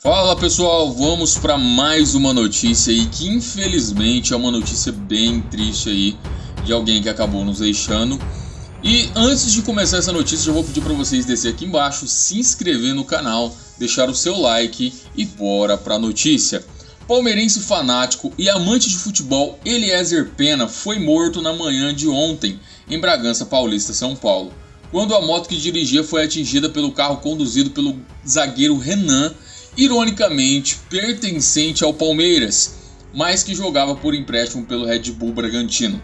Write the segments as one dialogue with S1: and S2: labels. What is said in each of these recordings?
S1: Fala pessoal, vamos para mais uma notícia aí que infelizmente é uma notícia bem triste aí de alguém que acabou nos deixando. E antes de começar essa notícia, já vou pedir para vocês descer aqui embaixo, se inscrever no canal, deixar o seu like e bora para a notícia. Palmeirense fanático e amante de futebol Eliezer Pena foi morto na manhã de ontem em Bragança Paulista, São Paulo, quando a moto que dirigia foi atingida pelo carro conduzido pelo zagueiro Renan ironicamente pertencente ao Palmeiras, mas que jogava por empréstimo pelo Red Bull Bragantino.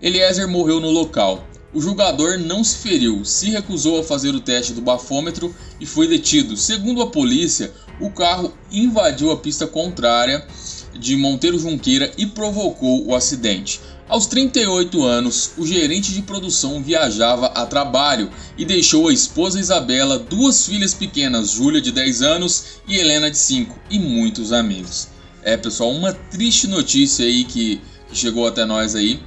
S1: Eliezer morreu no local. O jogador não se feriu, se recusou a fazer o teste do bafômetro e foi detido. Segundo a polícia, o carro invadiu a pista contrária de Monteiro Junqueira e provocou o acidente. Aos 38 anos, o gerente de produção viajava a trabalho e deixou a esposa Isabela, duas filhas pequenas, Júlia de 10 anos e Helena de 5, e muitos amigos. É, pessoal, uma triste notícia aí que, chegou até nós aí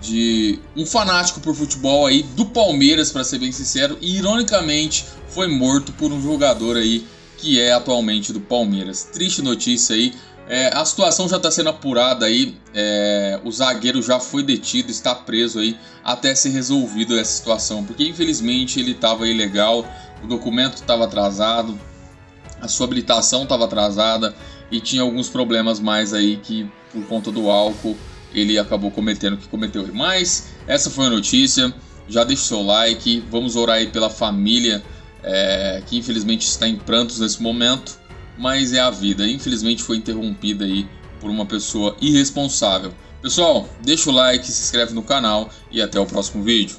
S1: de um fanático por futebol aí do Palmeiras, para ser bem sincero, e ironicamente foi morto por um jogador aí que é atualmente do Palmeiras. Triste notícia aí. É, a situação já está sendo apurada aí. É, o zagueiro já foi detido, está preso aí até ser resolvido essa situação, porque infelizmente ele estava ilegal, o documento estava atrasado, a sua habilitação estava atrasada e tinha alguns problemas mais aí que por conta do álcool ele acabou cometendo o que cometeu. Mas essa foi a notícia. Já deixa o seu like, vamos orar aí pela família é, que infelizmente está em prantos nesse momento mas é a vida. Infelizmente foi interrompida aí por uma pessoa irresponsável. Pessoal, deixa o like, se inscreve no canal e até o próximo vídeo.